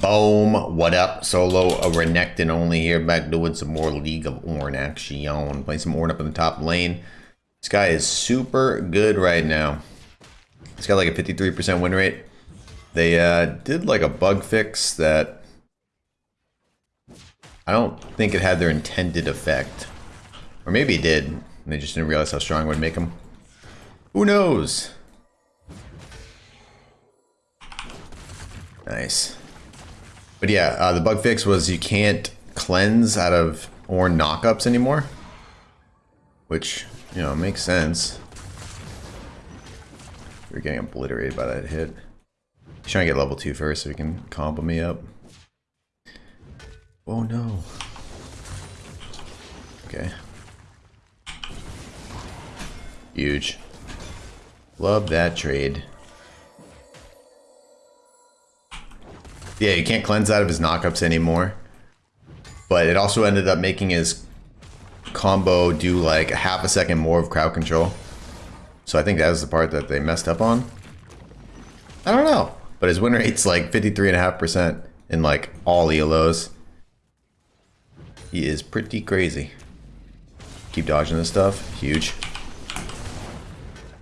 Boom. What up? Solo a Renekton only here. Back doing some more League of Ornn action. Playing some Ornn up in the top lane. This guy is super good right now. He's got like a 53% win rate. They uh, did like a bug fix that I don't think it had their intended effect. Or maybe it did. And they just didn't realize how strong it would make them. Who knows? Nice. But yeah, uh, the bug fix was you can't cleanse out of Ornn knockups anymore. Which, you know, makes sense. We're getting obliterated by that hit. He's trying to get level 2 first so he can combo me up. Oh no. Okay. Huge. Love that trade. Yeah, you can't cleanse out of his knockups anymore. But it also ended up making his combo do like a half a second more of crowd control. So I think that was the part that they messed up on. I don't know. But his win rate's like 53.5% in like all ELOs. He is pretty crazy. Keep dodging this stuff. Huge.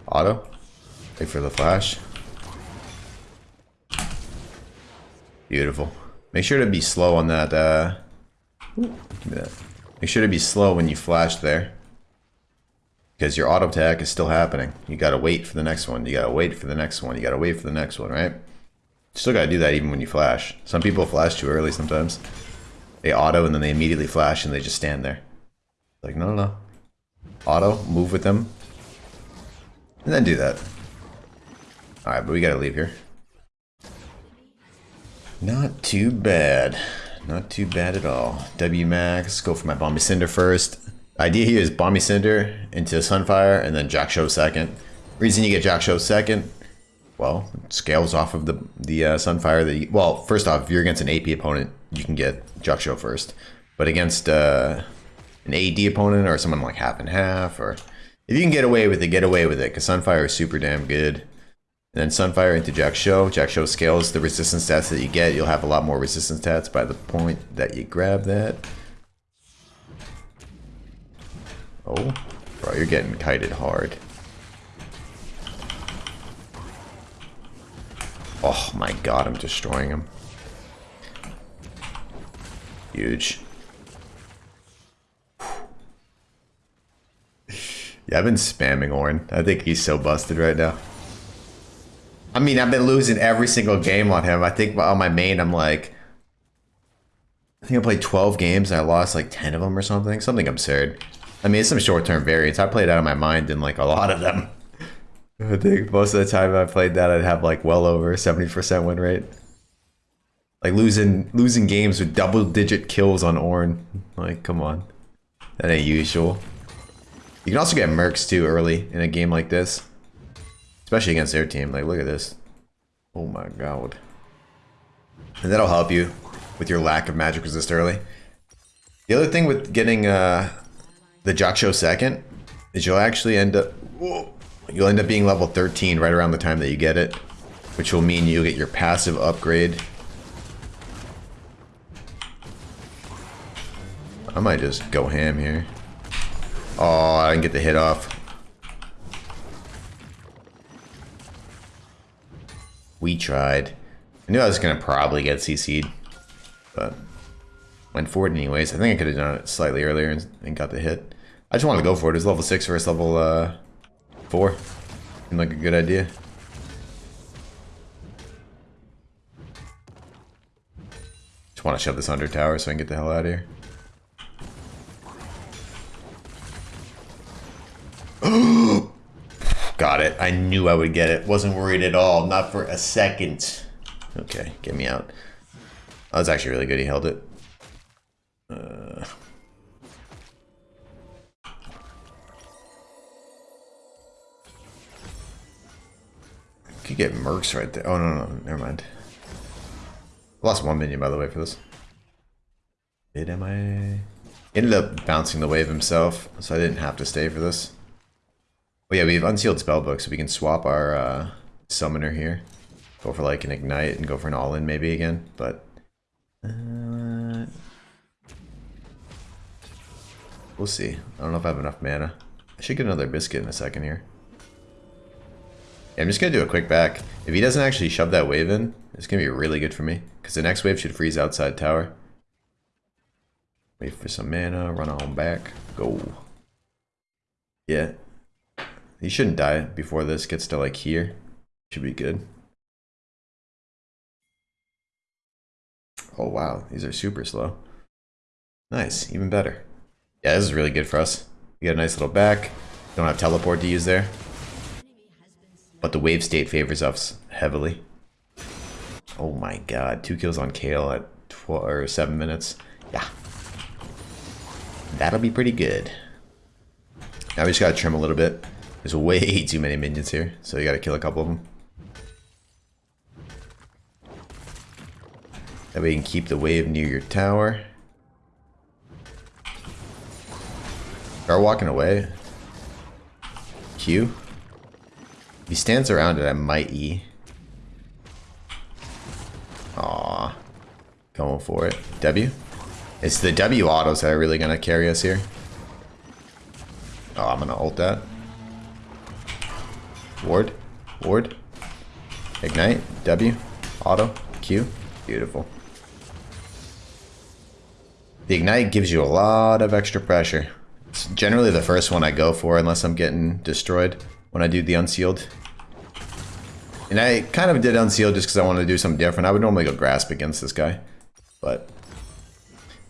Auto. Wait for the flash. Beautiful. Make sure to be slow on that, uh... Make sure to be slow when you flash there. Because your auto attack is still happening. You gotta wait for the next one. You gotta wait for the next one. You gotta wait for the next one, right? Still gotta do that even when you flash. Some people flash too early sometimes. They auto and then they immediately flash and they just stand there. Like, no, no, no. Auto, move with them. And then do that. Alright, but we gotta leave here. Not too bad. Not too bad at all. W max, go for my Bami's Cinder first. Idea here is Bami's Cinder into Sunfire and then Jak'Sho second. Reason you get Jak'Sho second, well, scales off of the the uh, Sunfire. That you, well, first off, if you're against an AP opponent, you can get Jak'Sho first. But against uh, an AD opponent or someone like half and half, or if you can get away with it, get away with it, because Sunfire is super damn good. And then Sunfire into Jak'Sho. Jack Show scales the resistance stats that you get. You'll have a lot more resistance stats by the point that you grab that. Oh, bro, you're getting kited hard. Oh my god, I'm destroying him. Huge. yeah, I've been spamming Ornn. I think he's so busted right now. I mean, I've been losing every single game on him. I think on my main, I'm like, I think I played 12 games and I lost like 10 of them or something. Something absurd. I mean, it's some short-term variance. I played out of my mind in like a lot of them. I think most of the time I played that, I'd have like well over 70% win rate. Like losing losing games with double-digit kills on Ornn. Like, come on. That ain't usual. You can also get mercs too early in a game like this. Especially against their team. Like, look at this. Oh my god. And that'll help you with your lack of magic resist early. The other thing with getting uh, the Jak'Sho second is you'll actually end up... Whoa, you'll end up being level 13 right around the time that you get it. Which will mean you'll get your passive upgrade. I might just go ham here. Oh, I didn't get the hit off. We tried. I knew I was going to probably get CC'd, but went for it anyways. I think I could have done it slightly earlier and, got the hit. I just wanted to go for it. It was level 6 versus level uh, 4. Seemed like a good idea. Just want to shove this under tower so I can get the hell out of here. Got it. I knew I would get it. Wasn't worried at all. Not for a second. Okay, get me out. That was actually really good. He held it. Uh... Could get mercs right there. Oh, no, no, never mind. Lost one minion, by the way, for this. Did am I... Ended up bouncing the wave himself, so I didn't have to stay for this. Well, yeah, we have unsealed spellbook, so we can swap our uh, summoner here. Go for like an ignite and go for an all-in maybe again, but Uh, we'll see. I don't know if I have enough mana. I should get another biscuit in a second here. Yeah, I'm just gonna do a quick back. If he doesn't actually shove that wave in, it's gonna be really good for me. Because the next wave should freeze outside tower. Wait for some mana, run on back, go. Yeah. He shouldn't die before this gets to like here. Should be good. Oh wow, these are super slow. Nice, even better. Yeah, this is really good for us. We got a nice little back. Don't have teleport to use there. But the wave state favors us heavily. Oh my god, two kills on Kayle at 12 or 7 minutes. Yeah. That'll be pretty good. Now we just gotta trim a little bit. There's way too many minions here, so you gotta kill a couple of them. That way you can keep the wave near your tower. Start walking away. Q. If he stands around it, I might E. Aw. Going for it. W? It's the W autos that are really to carry us here. Oh, I'm to ult that. Ward. Ward. Ignite. W. Auto. Q. Beautiful. The Ignite gives you a lot of extra pressure. It's generally the first one I go for unless I'm getting destroyed when I do the Unsealed. And I kind of did Unsealed just because I wanted to do something different. I would normally go Grasp against this guy. But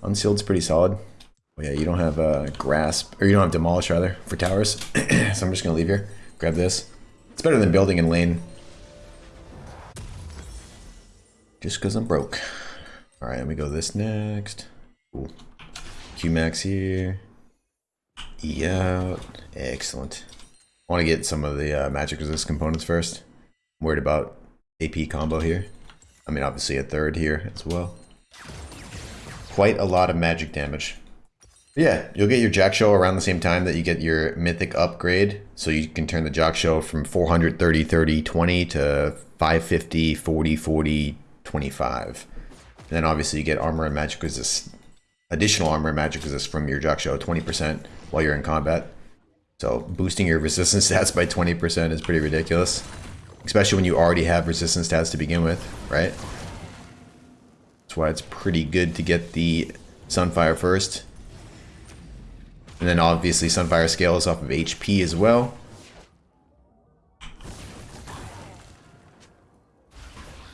Unsealed's pretty solid. Oh yeah, you don't have uh, Grasp, or you don't have Demolish rather, for towers. so I'm just going to leave here. Grab this. It's better than building in lane. Just because I'm broke. Alright, let me go this next. Cool. Qmax here. E out. Excellent. I want to get some of the uh, magic resist components first. I'm worried about AP combo here. I mean, obviously a third here as well. Quite a lot of magic damage. Yeah, you'll get your Jak'Sho around the same time that you get your Mythic upgrade. So you can turn the Jak'Sho from 430, 30, 20 to 550, 40, 40, 25. And then obviously you get armor and magic resist additional armor and magic resist from your Jak'Sho, 20% while you're in combat. So boosting your resistance stats by 20% is pretty ridiculous. Especially when you already have resistance stats to begin with, right? That's why it's pretty good to get the Sunfire first. And then obviously Sunfire scales off of HP as well.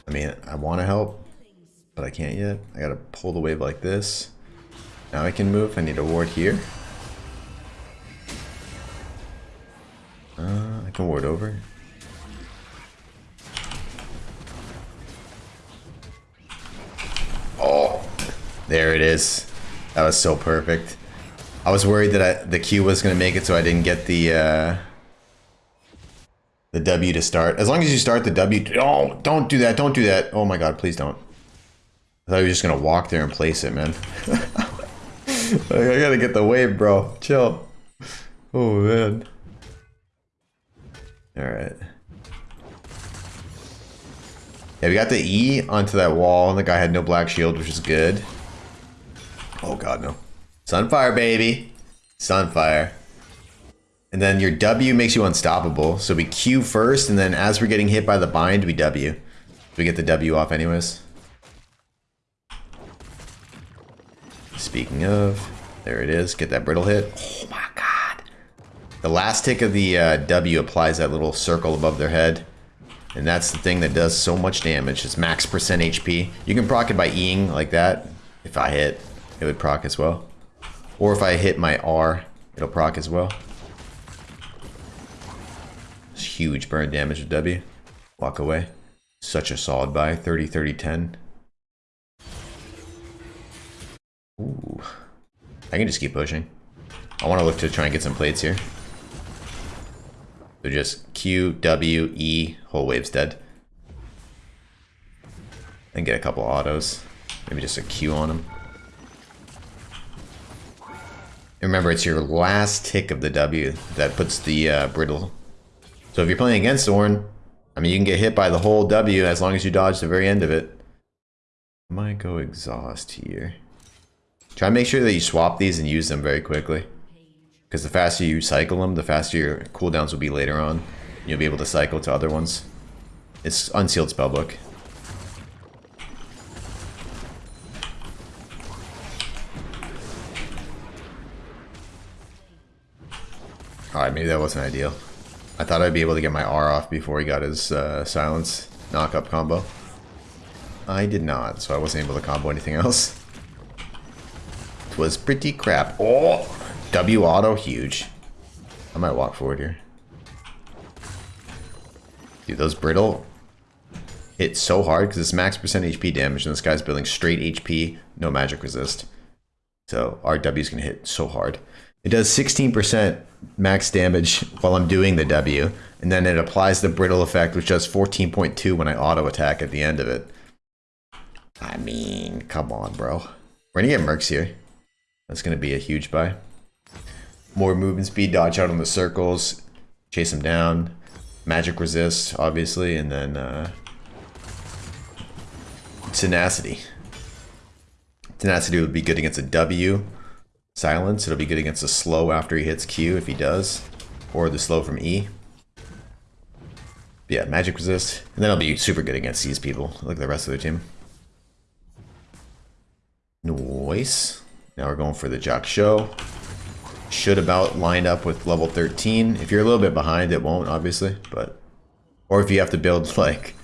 I mean, I want to help, but I can't yet. I gotta pull the wave like this. Now I can move. I need a ward here. Uh, I can ward over. Oh, there it is. That was so perfect. I was worried that I, the Q was going to make it so I didn't get the uh, the W to start. As long as you start the W... Oh, don't do that. Don't do that. Oh my god, please don't. I thought you were just going to walk there and place it, man. I gotta get the wave, bro. Chill. Oh, man. Alright. Yeah, we got the E onto that wall, and the guy had no black shield, which is good. Oh, God, no. Sunfire, baby. Sunfire. And then your W makes you unstoppable. So we Q first, and then as we're getting hit by the bind, we W. We get the W off anyways. Speaking of, there it is. Get that brittle hit. Oh my god. The last tick of the uh, W applies that little circle above their head. And that's the thing that does so much damage. It's max percent HP. You can proc it by Eing like that. If I hit, it would proc as well. Or if I hit my R, it'll proc as well. It's huge burn damage with W. Walk away. Such a solid buy. 30, 30, 10. Ooh. I can just keep pushing. I want to look to try and get some plates here. So just Q, W, E, whole wave's dead. And get a couple autos. Maybe just a Q on them. Remember, it's your last tick of the W that puts the uh, brittle. So if you're playing against Ornn, I mean, you can get hit by the whole W as long as you dodge the very end of it. Might go exhaust here. Try and make sure that you swap these and use them very quickly. Because the faster you cycle them, the faster your cooldowns will be later on. You'll be able to cycle to other ones. It's unsealed spellbook. Alright, maybe that wasn't ideal. I thought I'd be able to get my R off before he got his uh, silence knock-up combo. I did not, so I wasn't able to combo anything else. It was pretty crap. Oh! W auto, huge. I might walk forward here. Dude, those brittle hit so hard because it's max percent HP damage and this guy's building straight HP, no magic resist. So going to hit so hard. It does 16% max damage while I'm doing the W, and then it applies the brittle effect, which does 14.2 when I auto attack at the end of it. I mean, come on, bro. We're gonna get Mercs here. That's gonna be a huge buy. More movement speed, dodge out on the circles, chase them down, magic resist, obviously, and then uh, tenacity. Tenacity would be good against a W. Silence, it'll be good against the slow after he hits Q if he does. Or the slow from E. Yeah, magic resist. And then it'll be super good against these people, like the rest of their team. Noise. Now we're going for the Jak'Sho. Should about line up with level 13. If you're a little bit behind, it won't, obviously. But Or if you have to build, like,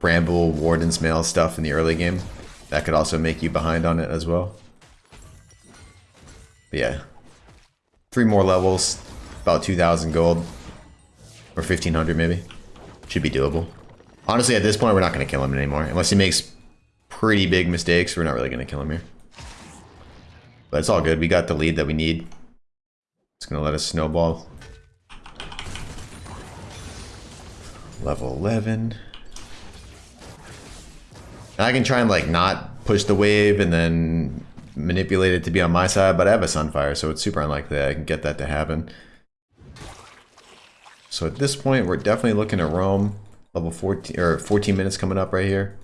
Bramble, Warden's Mail stuff in the early game, that could also make you behind on it as well. Yeah. Three more levels, about 2,000 gold. Or 1,500 maybe. Should be doable. Honestly, at this point, we're not going to kill him anymore. Unless he makes pretty big mistakes, we're not really going to kill him here. But it's all good. We got the lead that we need. It's going to let us snowball. Level 11. I can try and like not push the wave and then manipulate it to be on my side, but I have a Sunfire, so it's super unlikely I can get that to happen. So at this point, we're definitely looking at roam. Level 14, or 14 minutes coming up right here.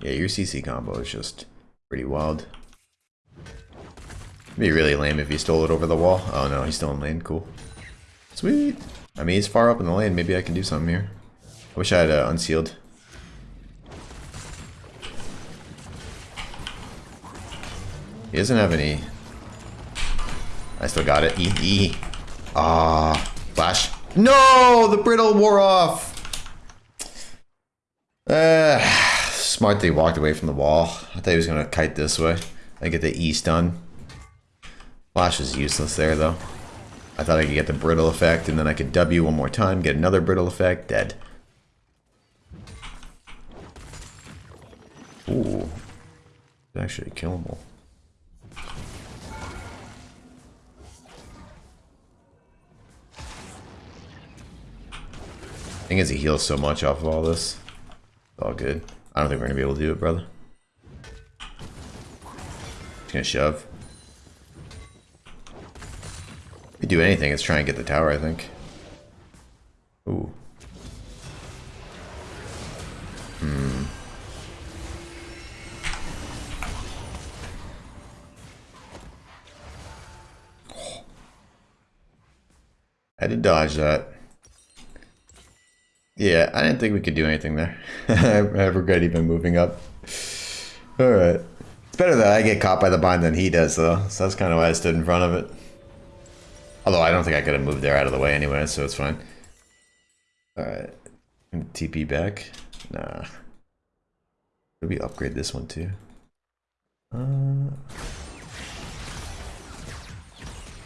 Yeah, your CC combo is just pretty wild. It'd be really lame if he stole it over the wall. Oh no, he's still in lane. Cool. Sweet. I mean, he's far up in the lane. Maybe I can do something here. I wish I had uh, unsealed. He doesn't have any... I still got it. E, E. Ah, flash. No! The brittle wore off! Uh, smart that he walked away from the wall. I thought he was going to kite this way. I get the E stun. Flash is useless there, though. I thought I could get the brittle effect, and then I could W one more time, get another brittle effect, dead. Ooh. Actually killable. Thing is he heals so much off of all this. It's all good. I don't think we're gonna be able to do it, brother. Just gonna shove. If we do anything, it's try and get the tower, I think. Ooh. Hmm. I had to dodge that. Yeah, I didn't think we could do anything there. I regret even moving up. Alright. It's better that I get caught by the bind than he does, though. So that's kind of why I stood in front of it. Although I don't think I could have moved there out of the way anyway, so it's fine. Alright. TP back. Nah. Did we upgrade this one too? Uh,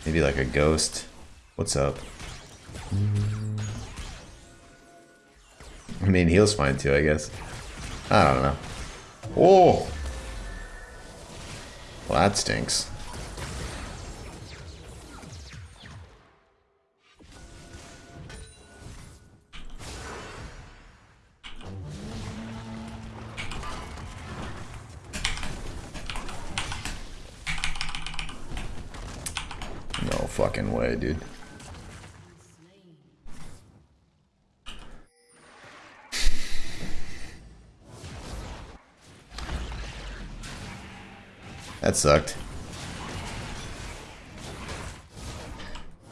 maybe like a ghost. What's up? Mm. I mean, heal's fine too, I guess. I don't know. Oh! Well, that stinks. No fucking way, dude. That sucked.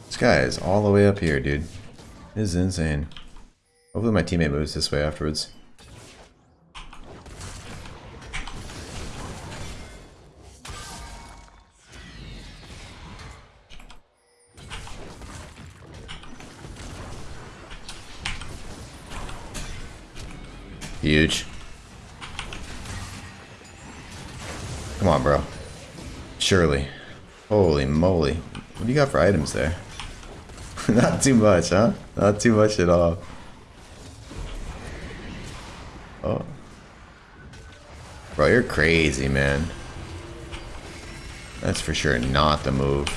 This guy is all the way up here, dude. This is insane. Hopefully my teammate moves this way afterwards. Huge. Surely. Holy moly. What do you got for items there? Not too much, huh? Not too much at all. Oh. Bro, you're crazy, man. That's for sure not the move.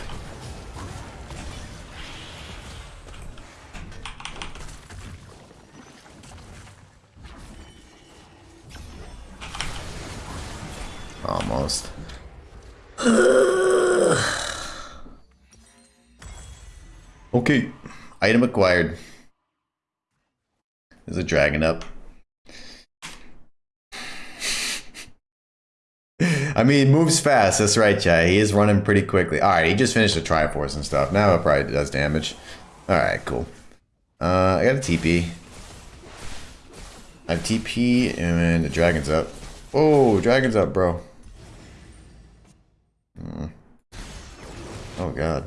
Okay. Item acquired. There's a dragon up. I mean, moves fast. That's right, Chad. He is running pretty quickly. All right, he just finished the Triforce and stuff. Now it probably does damage. All right, cool. Uh, I got a TP. I have TP and the dragon's up. Oh, dragon's up, bro. Mm. Oh, God.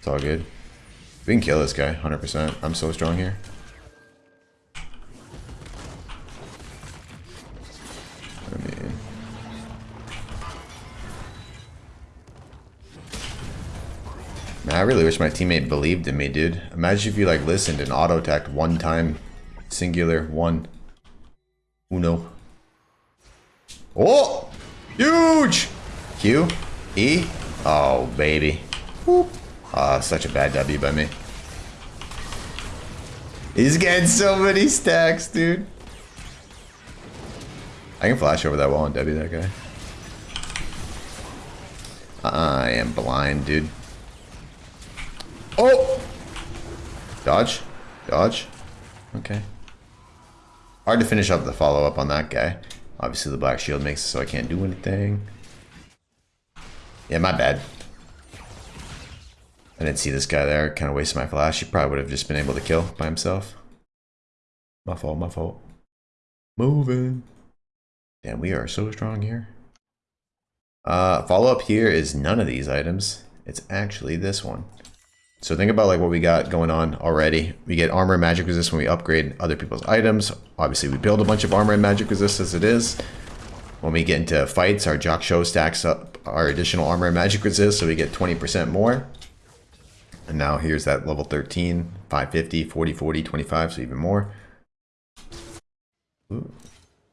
It's all good. We can kill this guy, 100%. I'm so strong here. I mean... Man, I really wish my teammate believed in me, dude. Imagine if you, like, listened and auto-attacked one time. Singular, one. Uno. Oh! Huge! Q? E? Oh, baby. Whoop. Ah, such a bad W by me. He's getting so many stacks, dude. I can flash over that wall and W that guy. I am blind, dude. Oh! Dodge. Dodge. Okay. Hard to finish up the follow-up on that guy. Obviously the black shield makes it so I can't do anything. Yeah, my bad. I didn't see this guy there. Kind of wasted my flash. He probably would have just been able to kill by himself. My fault, my fault. Moving. Damn, we are so strong here. Uh, follow up here is none of these items. It's actually this one. So think about like what we got going on already. We get armor and magic resist when we upgrade other people's items. Obviously we build a bunch of armor and magic resist as it is. When we get into fights, our Jak'Sho stacks up our additional armor and magic resist so we get 20% more. And now here's that level 13, 550, 40, 40, 25, so even more. Ooh,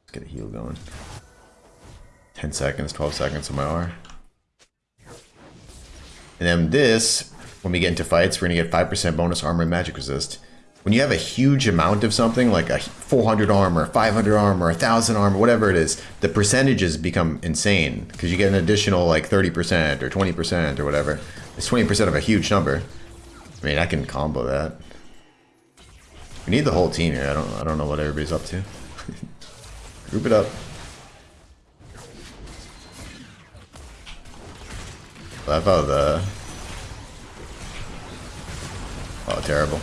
let's get a heal going. 10 seconds, 12 seconds on my R. And then this, when we get into fights, we're going to get 5% bonus armor and magic resist. When you have a huge amount of something, like a 400 armor, 500 armor, 1000 armor, whatever it is, the percentages become insane. Because you get an additional like 30% or 20% or whatever. It's 20% of a huge number. I mean, I can combo that. We need the whole team here. I don't I don't know what everybody's up to. Group it up. I thought the Oh terrible.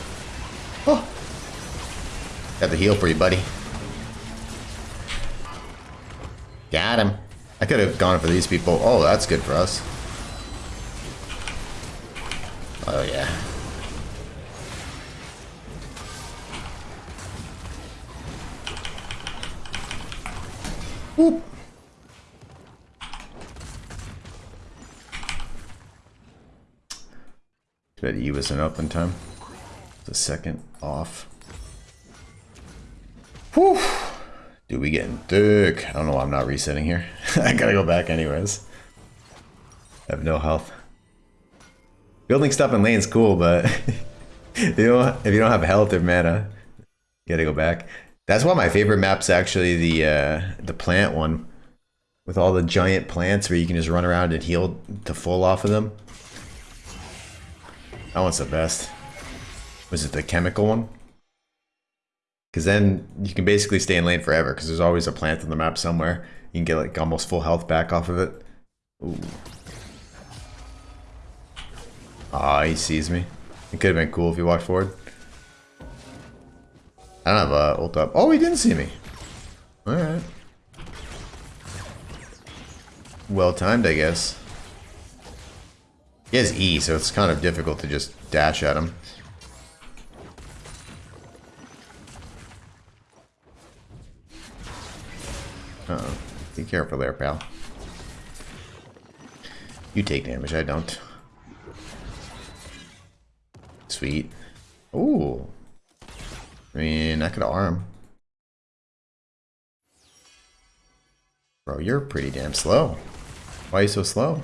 Oh Got the heal for you, buddy. Got him. I could have gone for these people. Oh, that's good for us. Oh yeah. Bad E wasn't up in time. The second off. Whew. Dude, we getting thick. I don't know why I'm not resetting here. I gotta go back anyways. I have no health. Building stuff in lane's cool, but you don't if you don't have health or mana, you gotta go back. That's why my favorite map's actually the uh, the plant one, with all the giant plants where you can just run around and heal to full off of them. That one's the best. Was it the chemical one? Because then you can basically stay in lane forever because there's always a plant on the map somewhere. You can get like almost full health back off of it. Ooh. Ah, he sees me. It could have been cool if he walked forward. I don't have a ult up. Oh, he didn't see me. Alright. Well timed, I guess. He has E, so it's kind of difficult to just dash at him. Uh oh Be careful there, pal. You take damage, I don't. Sweet. Ooh. I mean, I could arm. Bro, you're pretty damn slow. Why are you so slow?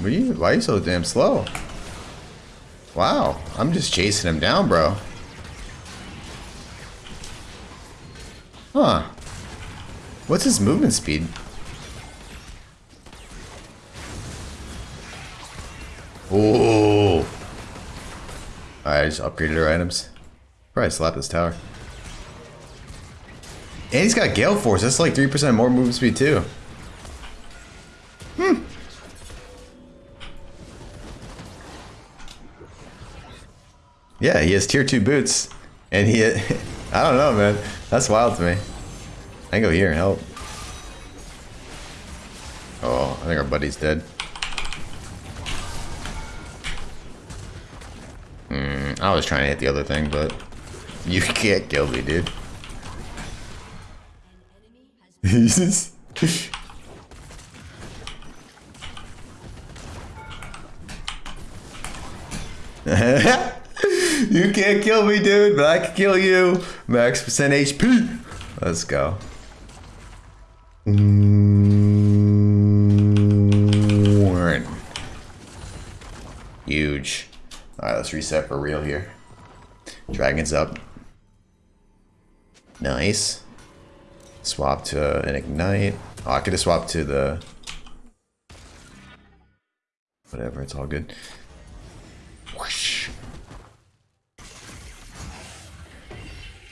Why are you so damn slow? Wow, I'm just chasing him down, bro. Huh. What's his movement speed? Oh. I just upgraded our items. Probably slap this tower. And he's got Gale Force. That's like 3% more movement speed too. Yeah, he has tier 2 boots. And he... I don't know, man. That's wild to me. I can go here and help. Oh, I think our buddy's dead. Hmm, I was trying to hit the other thing, but you can't kill me, dude. Jesus. you can't kill me, dude, but I can kill you. Max percent HP. Let's go. Huge. Alright, let's reset for real here. Dragon's up. Nice. Swap to an ignite. Oh, I could have swapped to the... Whatever, it's all good.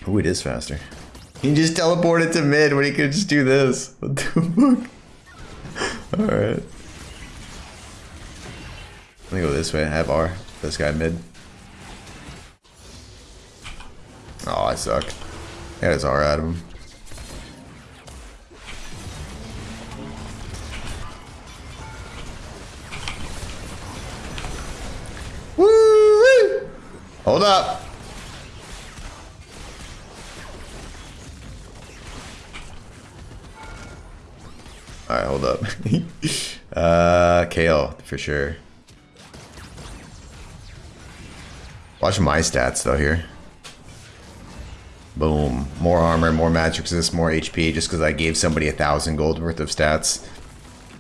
Ooh, it is faster. He just teleported to mid when he could just do this. What the fuck? Alright. Let me go this way. I have R. This guy mid. Oh, I suck. I got his R out of him. Woo! Hold up. Up. uh, Kayle, for sure. Watch my stats, though, here. Boom. More armor, more magic resist, more HP, just because I gave somebody a thousand gold worth of stats.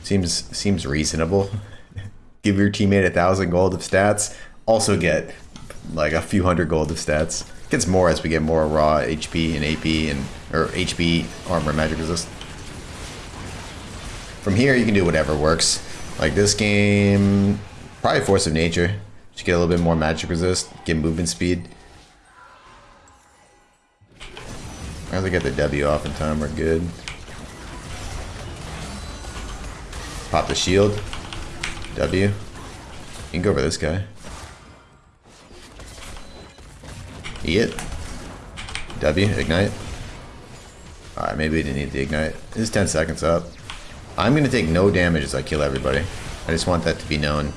Seems seems reasonable. Give your teammate a thousand gold of stats. Also get like a few hundred gold of stats. Gets more as we get more raw HP and AP and or HP armor magic resist. From here, you can do whatever works. Like this game, probably Force of Nature. Just get a little bit more magic resist, get movement speed. As I get the W off in time, we're good. Pop the shield. W. You can go over this guy. E it. W, ignite. Alright, maybe we didn't need the ignite. This is 10 seconds up. I'm gonna take no damage as I kill everybody. I just want that to be known.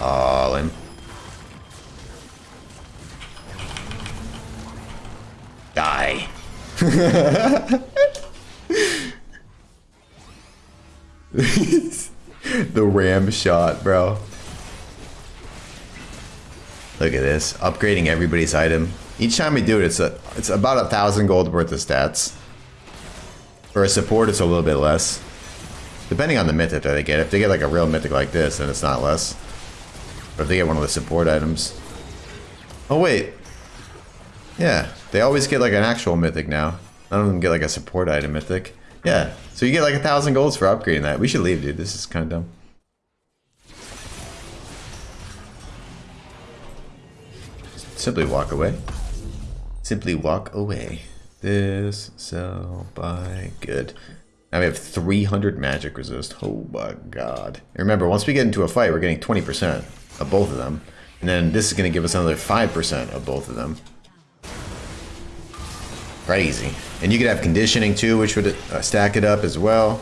All him. Die. the ram shot, bro. Look at this. Upgrading everybody's item. Each time we do it, it's a it's about a thousand gold worth of stats. For a support, it's a little bit less. Depending on the mythic that they get. If they get like a real mythic like this, then it's not less. But if they get one of the support items. Oh, wait. Yeah, they always get like an actual mythic now. None of them get like a support item mythic. Yeah, so you get like a thousand golds for upgrading that. We should leave, dude. This is kind of dumb. Simply walk away. Simply walk away. This, sell, buy, good. Now we have 300 magic resist. Oh my god. And remember, once we get into a fight, we're getting 20% of both of them. And then this is going to give us another 5% of both of them. Crazy. And you could have conditioning too, which would uh, stack it up as well.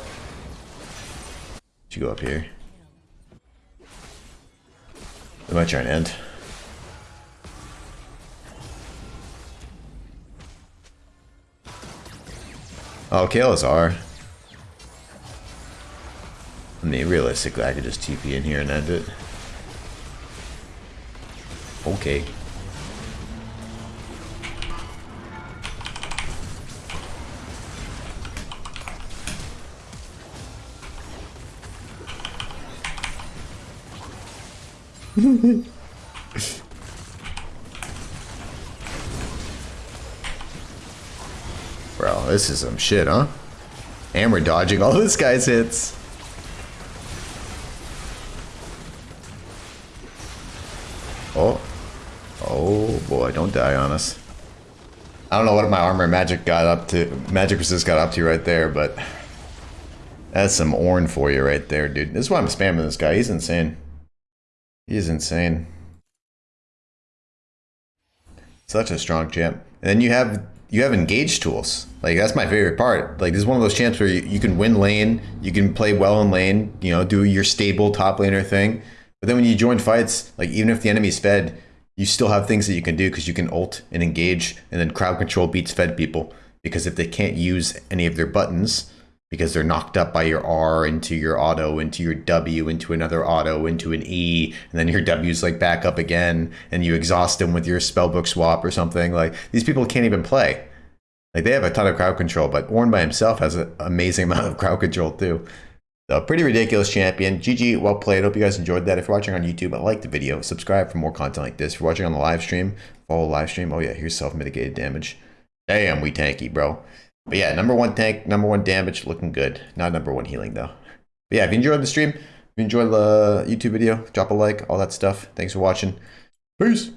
You go up here. Am I trying to end? Oh, Kael'thas I mean, realistically, I could just TP in here and end it. Okay. Bro, this is some shit, huh? And we're dodging all this guy's hits. Oh. Oh boy, don't die on us. I don't know what my armor magic got up to, magic resist got up to you right there, but that's some Ornn for you right there, dude. This is why I'm spamming this guy. He's insane. He's insane. Such a strong champ. And then you have you have engage tools. Like that's my favorite part. Like this is one of those champs where you, you can win lane, you can play well in lane, you know, do your stable top laner thing. But then when you join fights, like even if the enemy's fed, you still have things that you can do because you can ult and engage, and then crowd control beats fed people. Because if they can't use any of their buttons, because they're knocked up by your R into your auto, into your W, into another auto, into an E, and then your W's like back up again, and you exhaust them with your spellbook swap or something. Like these people can't even play. Like they have a ton of crowd control, but Ornn by himself has an amazing amount of crowd control too. So pretty ridiculous champion. GG, well played. Hope you guys enjoyed that. If you're watching on YouTube, like the video, subscribe for more content like this. If you're watching on the live stream, follow the live stream. Oh yeah, here's self-mitigated damage. Damn, we tanky, bro. But yeah, number one tank, number one damage, looking good. Not number one healing though. But yeah, if you enjoyed the stream, if you enjoyed the YouTube video, drop a like, all that stuff. Thanks for watching. Peace.